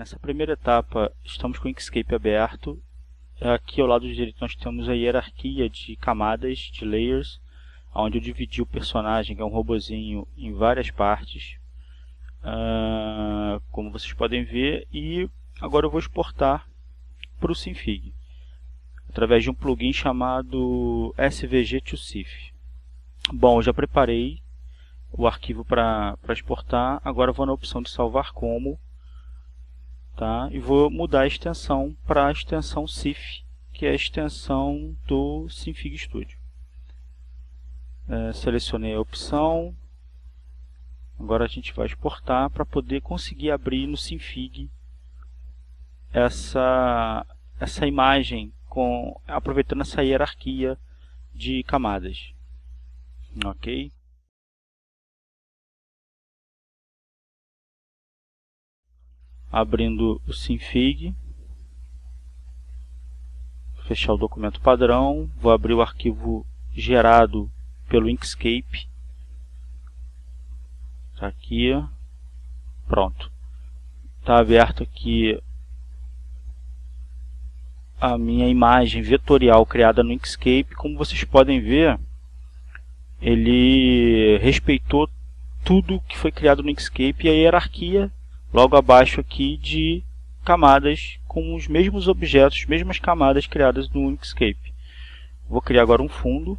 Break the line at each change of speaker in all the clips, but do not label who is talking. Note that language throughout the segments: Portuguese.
Nessa primeira etapa, estamos com o Inkscape aberto. Aqui ao lado direito nós temos a hierarquia de camadas, de layers, onde eu dividi o personagem, que é um robozinho, em várias partes. Uh, como vocês podem ver, e agora eu vou exportar para o Synfig através de um plugin chamado svg2cif. Bom, já preparei o arquivo para exportar, agora vou na opção de salvar como tá? e vou mudar a extensão para a extensão CIF, que é a extensão do Synfig Studio. É, selecionei a opção, agora a gente vai exportar para poder conseguir abrir no Synfig essa, essa imagem com, aproveitando essa hierarquia de camadas. Ok? Abrindo o Synfig. Fechar o documento padrão. Vou abrir o arquivo gerado pelo Inkscape. Tá aqui. Pronto. Está aberto aqui a minha imagem vetorial criada no Inkscape, como vocês podem ver, ele respeitou tudo que foi criado no Inkscape e a hierarquia logo abaixo aqui de camadas com os mesmos objetos, mesmas camadas criadas no Inkscape. Vou criar agora um fundo.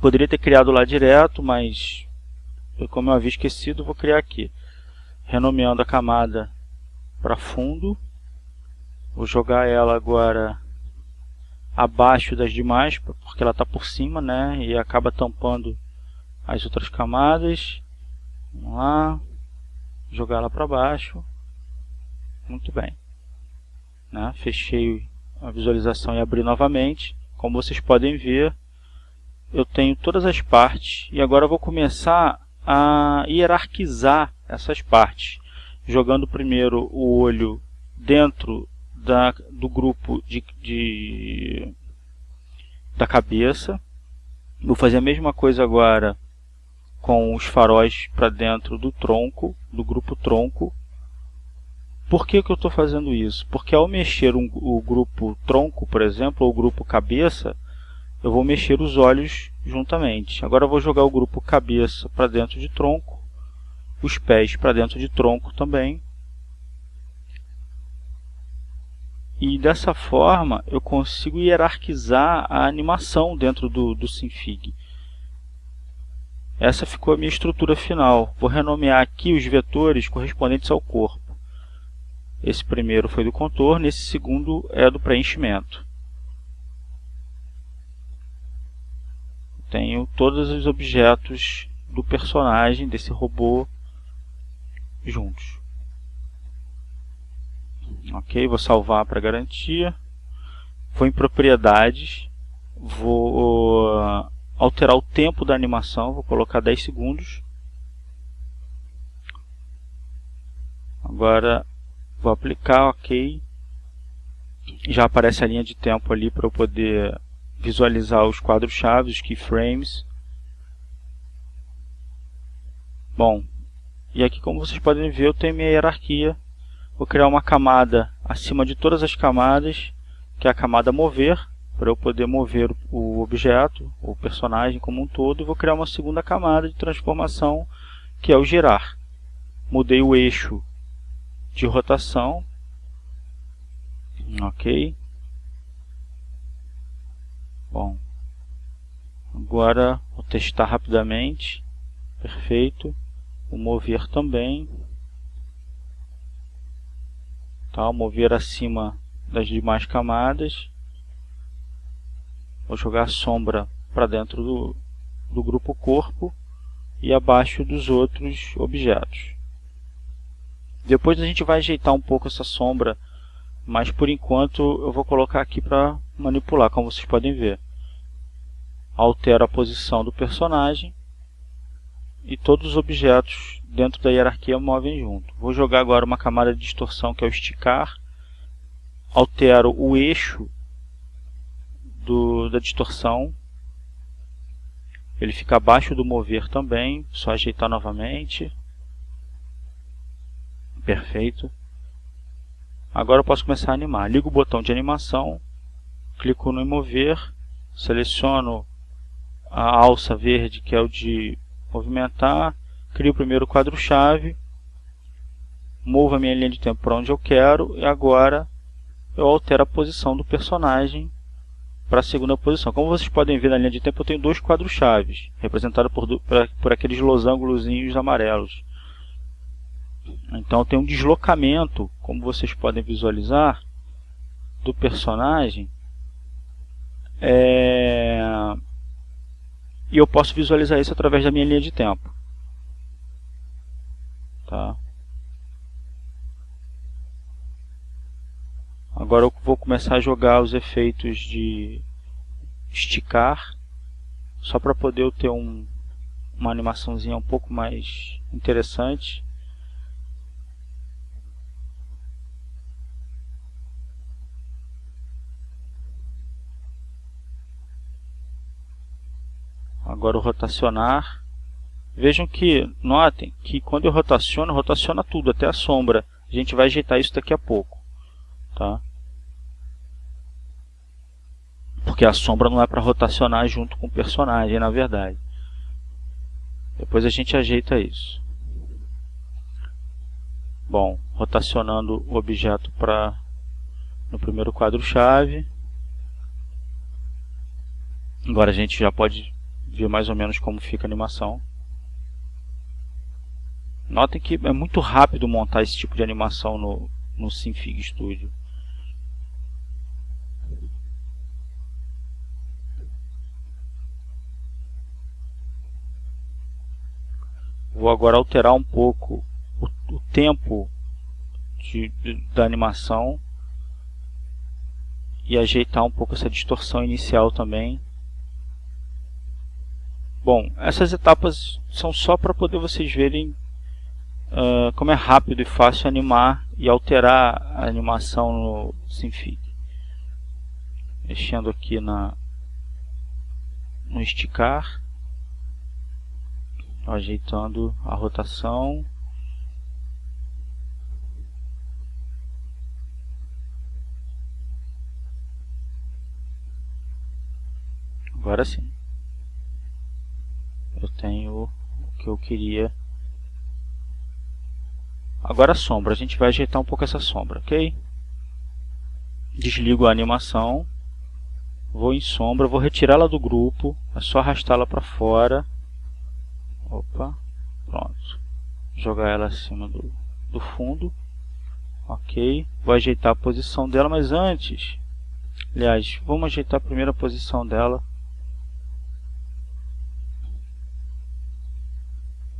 Poderia ter criado lá direto, mas como eu havia esquecido, vou criar aqui. Renomeando a camada para fundo. Vou jogar ela agora abaixo das demais, porque ela está por cima, né? E acaba tampando as outras camadas. Vamos lá. Jogar ela para baixo. Muito bem. Né? Fechei a visualização e abri novamente. Como vocês podem ver, eu tenho todas as partes. E agora vou começar a hierarquizar essas partes. Jogando primeiro o olho dentro da, do grupo de, de, da cabeça. Vou fazer a mesma coisa agora com os faróis para dentro do tronco, do grupo tronco. Por que, que eu estou fazendo isso? Porque ao mexer um, o grupo tronco, por exemplo, ou o grupo cabeça, eu vou mexer os olhos juntamente. Agora eu vou jogar o grupo cabeça para dentro de tronco, os pés para dentro de tronco também, e dessa forma eu consigo hierarquizar a animação dentro do, do Synfig. Essa ficou a minha estrutura final. Vou renomear aqui os vetores correspondentes ao corpo. Esse primeiro foi do contorno, esse segundo é do preenchimento. Tenho todos os objetos do personagem, desse robô, juntos. Ok, vou salvar para garantia. Vou em propriedades, vou alterar o tempo da animação, vou colocar 10 segundos. Agora vou aplicar, ok. Já aparece a linha de tempo ali para eu poder visualizar os quadros-chave, os keyframes. Bom, e aqui como vocês podem ver eu tenho minha hierarquia Vou criar uma camada acima de todas as camadas, que é a camada mover, para eu poder mover o objeto, o personagem como um todo. E vou criar uma segunda camada de transformação, que é o girar. Mudei o eixo de rotação. Ok. Bom. Agora vou testar rapidamente. Perfeito. O mover também tá? mover acima das demais camadas vou jogar sombra para dentro do, do grupo corpo e abaixo dos outros objetos depois a gente vai ajeitar um pouco essa sombra mas por enquanto eu vou colocar aqui para manipular como vocês podem ver altero a posição do personagem e todos os objetos dentro da hierarquia movem junto. Vou jogar agora uma camada de distorção que é o esticar. Altero o eixo do, da distorção. Ele fica abaixo do mover também, só ajeitar novamente. Perfeito. Agora eu posso começar a animar. Ligo o botão de animação, clico no mover, seleciono a alça verde que é o de movimentar, crio o primeiro quadro-chave, movo a minha linha de tempo para onde eu quero e agora eu altero a posição do personagem para a segunda posição. Como vocês podem ver na linha de tempo, eu tenho dois quadros-chaves, representados por, por, aqueles losângulos amarelos. Então tem um deslocamento, como vocês podem visualizar, do personagem. É... E eu posso visualizar isso através da minha linha de tempo. Tá? Agora eu vou começar a jogar os efeitos de esticar, só para poder ter um, uma animaçãozinha um pouco mais interessante. Agora o rotacionar. Vejam que, notem que quando eu rotaciono, rotaciona tudo, até a sombra. A gente vai ajeitar isso daqui a pouco. Tá? Porque a sombra não é para rotacionar junto com o personagem, na verdade. Depois a gente ajeita isso. Bom, rotacionando o objeto para no primeiro quadro-chave. Agora a gente já pode ver mais ou menos como fica a animação. Notem que é muito rápido montar esse tipo de animação no, no Synfig Studio. Vou agora alterar um pouco o, o tempo de, de, da animação e ajeitar um pouco essa distorção inicial também. Bom, essas etapas são só para poder vocês verem uh, como é rápido e fácil animar e alterar a animação no Synfig. Mexendo aqui na, no esticar, ajeitando a rotação. Agora sim eu tenho o que eu queria. Agora a sombra, a gente vai ajeitar um pouco essa sombra, ok? Desligo a animação, vou em sombra, vou retirá-la do grupo, é só arrastá-la para fora. Opa, pronto. Jogar ela acima do, do fundo. Ok, vou ajeitar a posição dela, mas antes, aliás, vamos ajeitar a primeira posição dela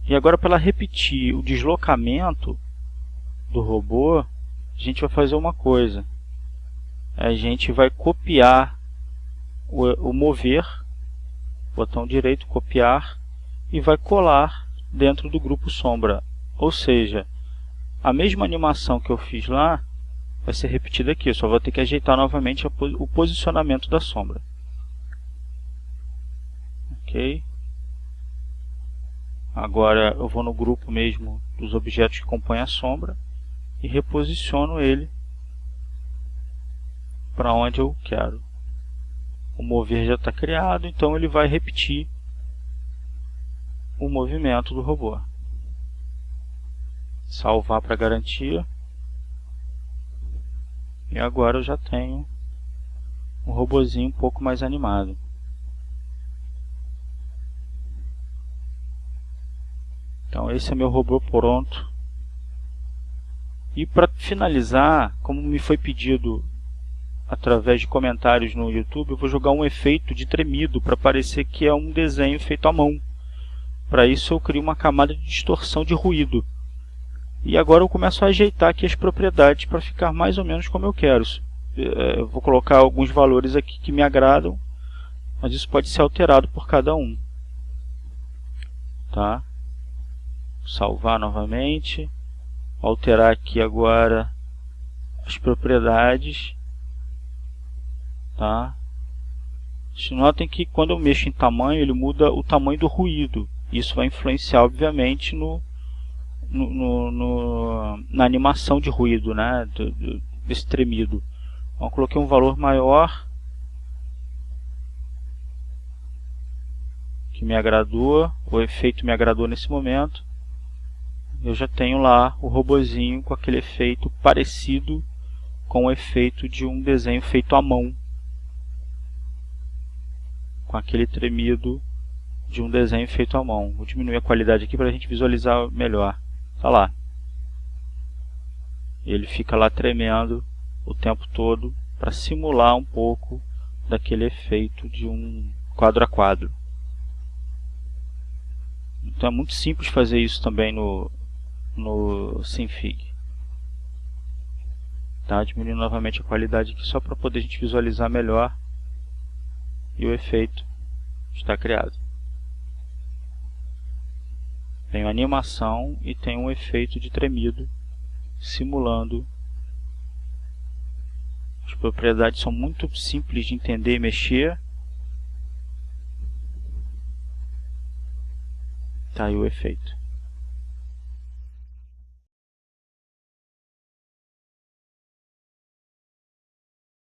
E agora para repetir o deslocamento do robô, a gente vai fazer uma coisa. A gente vai copiar o, o mover, botão direito, copiar, e vai colar dentro do grupo sombra. Ou seja, a mesma animação que eu fiz lá vai ser repetida aqui. Eu só vou ter que ajeitar novamente o posicionamento da sombra. Ok? Agora eu vou no grupo mesmo dos objetos que compõem a sombra e reposiciono ele para onde eu quero. O mover já está criado, então ele vai repetir o movimento do robô. Salvar para garantia. E agora eu já tenho um robozinho um pouco mais animado. Então esse é meu robô pronto. E para finalizar, como me foi pedido através de comentários no YouTube, eu vou jogar um efeito de tremido para parecer que é um desenho feito à mão. Para isso eu crio uma camada de distorção de ruído. E agora eu começo a ajeitar aqui as propriedades para ficar mais ou menos como eu quero. É, eu vou colocar alguns valores aqui que me agradam, mas isso pode ser alterado por cada um. Tá? salvar novamente, alterar aqui agora as propriedades, tá? Notem que quando eu mexo em tamanho, ele muda o tamanho do ruído. Isso vai influenciar, obviamente, no, no, no, na animação de ruído, né? Do, do, esse tremido. Então, coloquei um valor maior que me agradou, o efeito me agradou nesse momento. Eu já tenho lá o robozinho com aquele efeito parecido com o efeito de um desenho feito à mão. Com aquele tremido de um desenho feito à mão. Vou diminuir a qualidade aqui para a gente visualizar melhor. Tá lá. Ele fica lá tremendo o tempo todo para simular um pouco daquele efeito de um quadro a quadro. Então é muito simples fazer isso também no, no Synfig. Tá, diminuindo novamente a qualidade aqui só para poder a gente visualizar melhor e o efeito está criado. A animação e tem um efeito de tremido simulando. As propriedades são muito simples de entender e mexer. Tá aí o efeito.